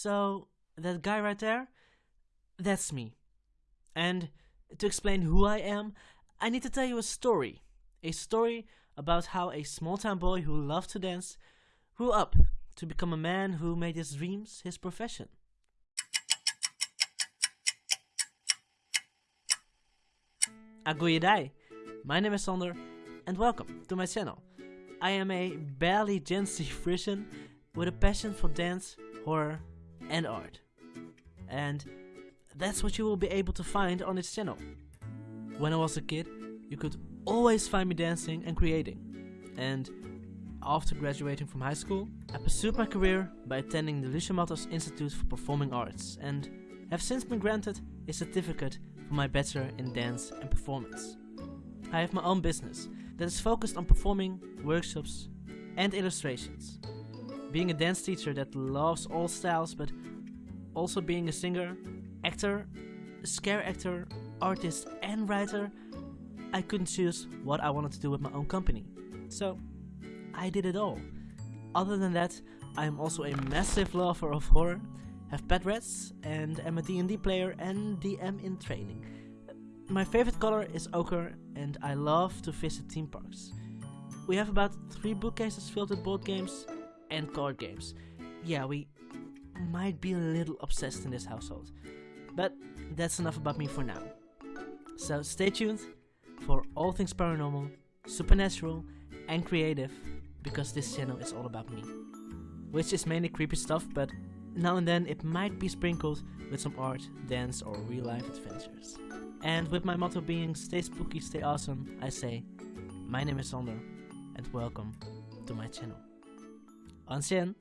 So, that guy right there, that's me. And to explain who I am, I need to tell you a story. A story about how a small town boy who loved to dance grew up to become a man who made his dreams his profession. Agoyedai! My name is Sander and welcome to my channel. I am a barely Gen Z Frisian with a passion for dance, horror and art. And that's what you will be able to find on this channel. When I was a kid, you could always find me dancing and creating. And after graduating from high school, I pursued my career by attending the Lucia Marthas Institute for Performing Arts and have since been granted a certificate for my Bachelor in Dance and Performance. I have my own business that is focused on performing, workshops and illustrations. Being a dance teacher that loves all styles but also being a singer, actor, scare actor, artist and writer, I couldn't choose what I wanted to do with my own company. So I did it all. Other than that, I am also a massive lover of horror, have pet rats, and am a D&D player and DM in training. My favorite color is ochre and I love to visit theme parks. We have about 3 bookcases filled with board games and card games. Yeah, we might be a little obsessed in this household. But that's enough about me for now. So stay tuned for all things paranormal, supernatural and creative because this channel is all about me. Which is mainly creepy stuff, but now and then it might be sprinkled with some art, dance or real life adventures. And with my motto being stay spooky, stay awesome, I say, my name is Sander and welcome to my channel. 安先。